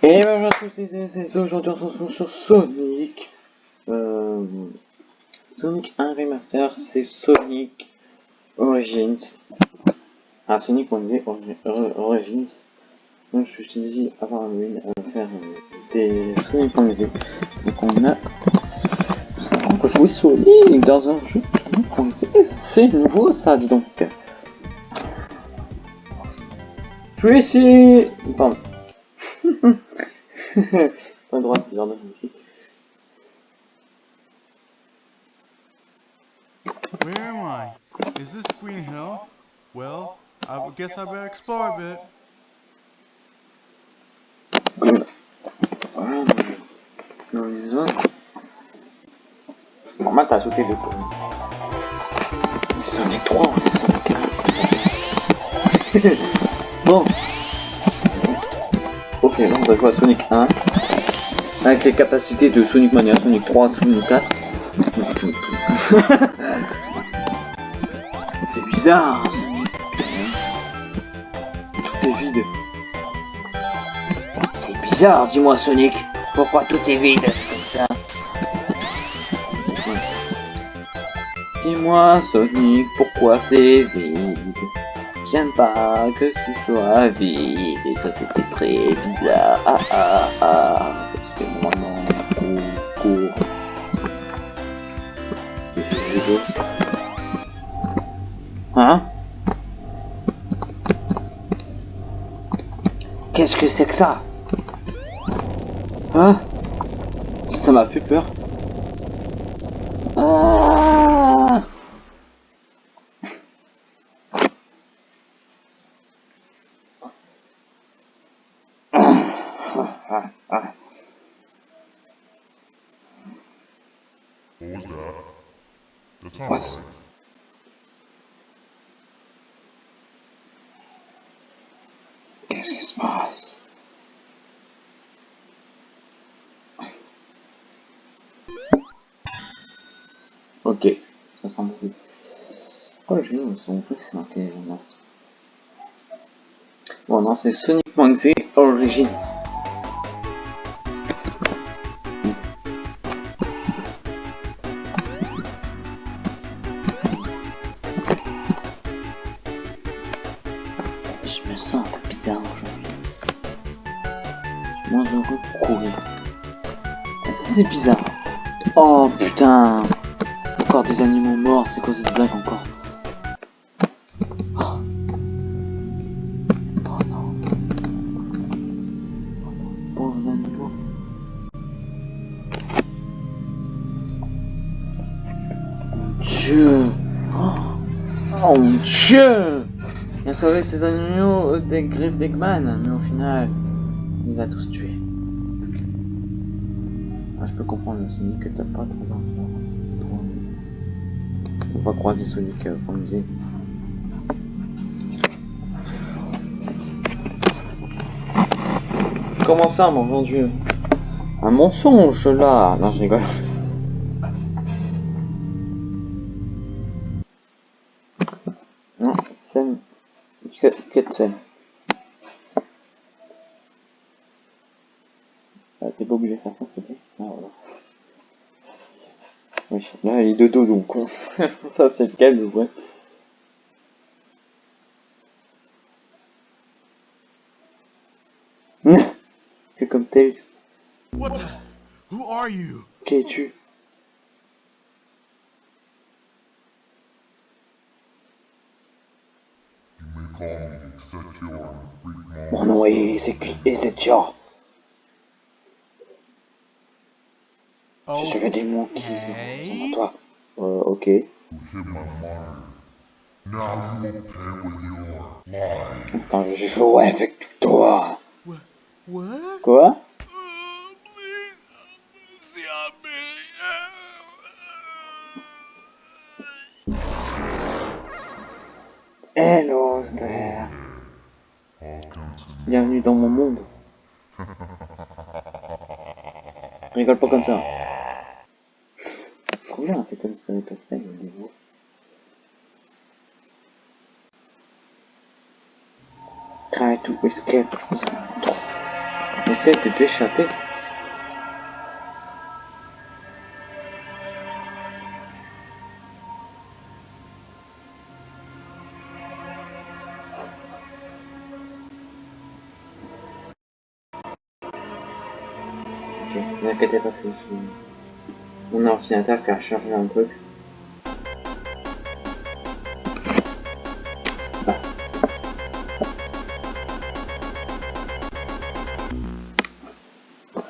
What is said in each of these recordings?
Et bonjour à tous, c'est aujourd'hui on se retrouve sur Sonic. Euh, Sonic 1 Remaster, c'est Sonic Origins. Ah, Sonic on disait Origins. Donc je suis dit avant Halloween à faire euh, des Sonic on disait. Donc on a on peut Sonic dans un jeu C'est nouveau ça, dis donc. Je vais essayer. Pas droit, c'est genre ici. Where am I? Is this Green Hill? Well, I guess I better explore a bit. Normal, t'as sauté le coup. C'est Sonic 3, c'est Sonic 1. bon. Ok, là on va jouer à Sonic 1. Avec les capacités de Sonic Mania, Sonic 3, Sonic 4. C'est bizarre, Sonic. Tout est vide. C'est bizarre, dis-moi Sonic. Pourquoi tout est vide Dis-moi Sonic, pourquoi c'est vide? J'aime pas que tu sois vide et ça c'était très bizarre. Ah ah ah, c'est moi non, cours, cours. Hein? Qu'est-ce que c'est que ça? Hein? Ça m'a fait peur. Ah What was that? Right. Qu'est-ce qui se passe Ok, ça semble plus. Pourquoi le jeu son plus c'est marqué Master Bon non, c'est Sonic Monkey Origins. Je me sens un peu bizarre aujourd'hui. Je moins heureux pour courir. C'est bizarre. Oh putain Encore des animaux morts, c'est quoi cette blague encore? Oh, Oh non. Oh Dieu Oh, oh mon Dieu Il a sauvé ces animaux des griffes d'Eggman, mais au final, il va tous tuer. Ah, je peux comprendre, Sonic, que t'as pas trop envie. On va croiser Sonic, euh, disait. Comment ça, mon bon Dieu? Un mensonge, là Non, je rigole. Ah, t'es pas obligé de faire ça, s'il te plaît Ah, voilà. Oui, là, il est de dos, donc on... ça, c'est calme, ouais. que comme Tails. What the? Who are you? Qui es-tu Mon nom est Ezek- Ezekiel. Je suis le démon qui en toi. Euh, ok. Attends, je jouer avec toi. Quoi? Bienvenue dans mon monde. Rigole pas comme ça. Trop bien, c'est comme Spirit of Time, au niveau. Try to escape Essaye de t'échapper. Ne inquiétez pas, c'est mon ordinateur qui a chargé un truc.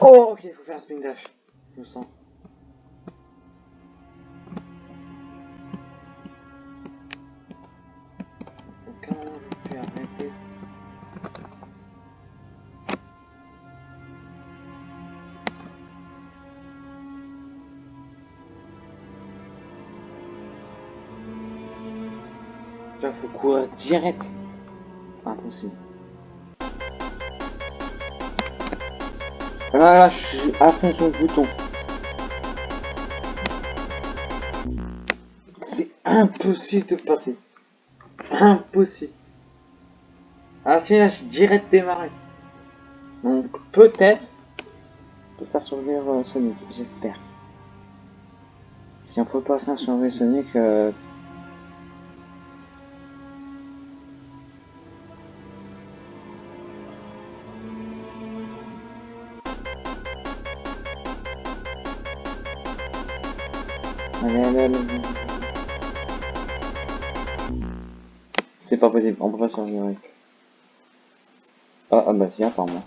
Oh, ok, il faut faire un spin dash. Je me sens. Direct. Impossible. Là, là, je suis à fond sur le bouton. C'est impossible de passer. Impossible. La fin, là, j'ai direct démarré. Donc, peut-être, peut faire survivre euh, Sonic, j'espère. Si on peut pas faire survivre Sonic, euh, C'est pas possible, on peut pas survivre. Ah, ah bah si, apparemment.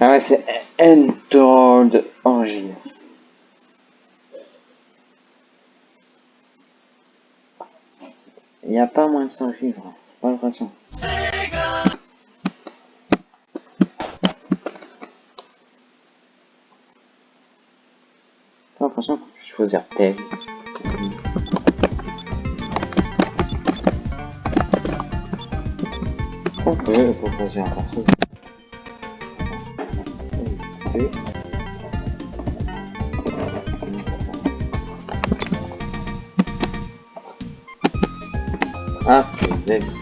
Ah ouais, c'est Entored Origins. Il n'y a pas moins de 100 vivres, pas l'impression. Pas l'impression qu'on peut choisir Tails. On peut choisir un perso. Ok. Ah, c'est.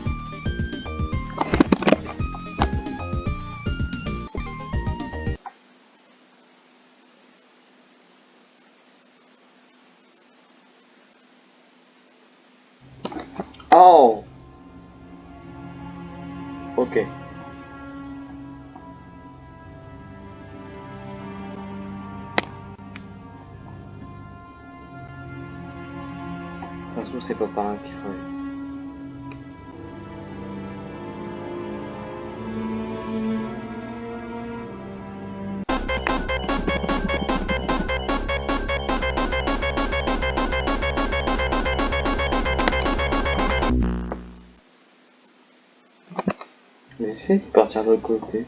Par là qu'il faut aller. J'essaie de partir de l'autre côté.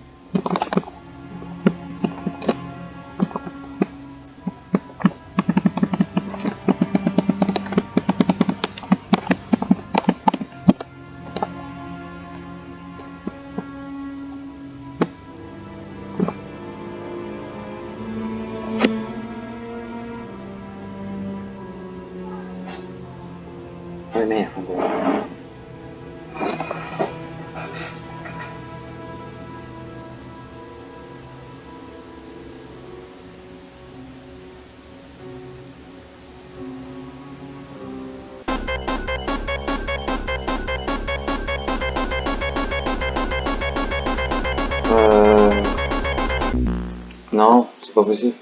Euh... Non, c'est pas possible.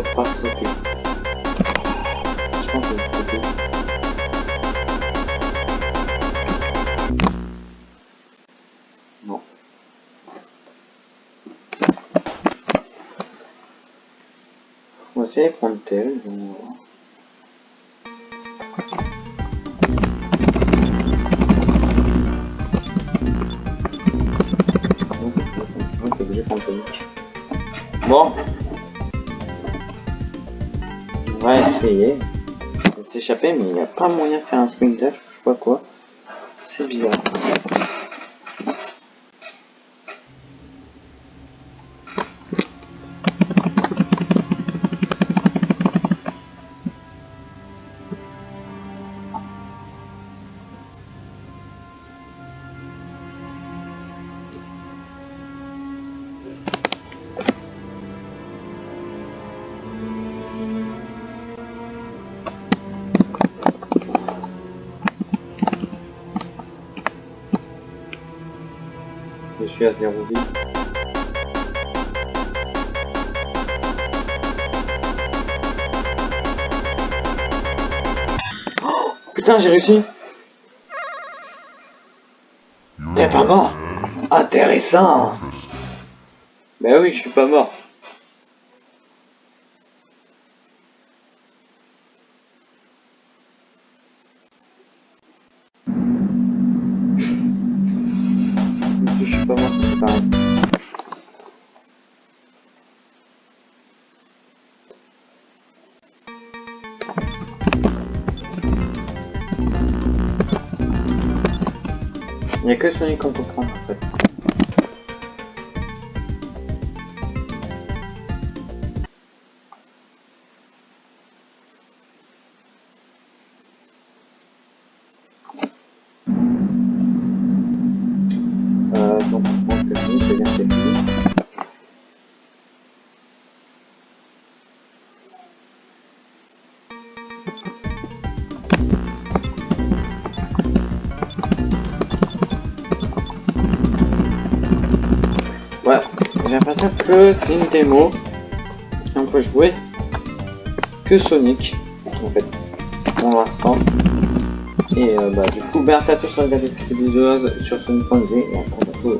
Faut pas sauter. On prendre tel. on On va essayer de s'échapper, mais il n'y a pas moyen de faire un spring dash, je sais quoi. C'est bizarre. Putain, j'ai réussi. T'es pas mort. Intéressant. Bah oui, je suis pas mort. N'y a que Sonic qu'on prendre en fait. L'impression que c'est une démo. Et on peut jouer que Sonic, en fait, pour l'instant. Et euh, bah, du coup, merci à tous d'avoir regardé cette vidéo sur Sonic.g et à très bientôt.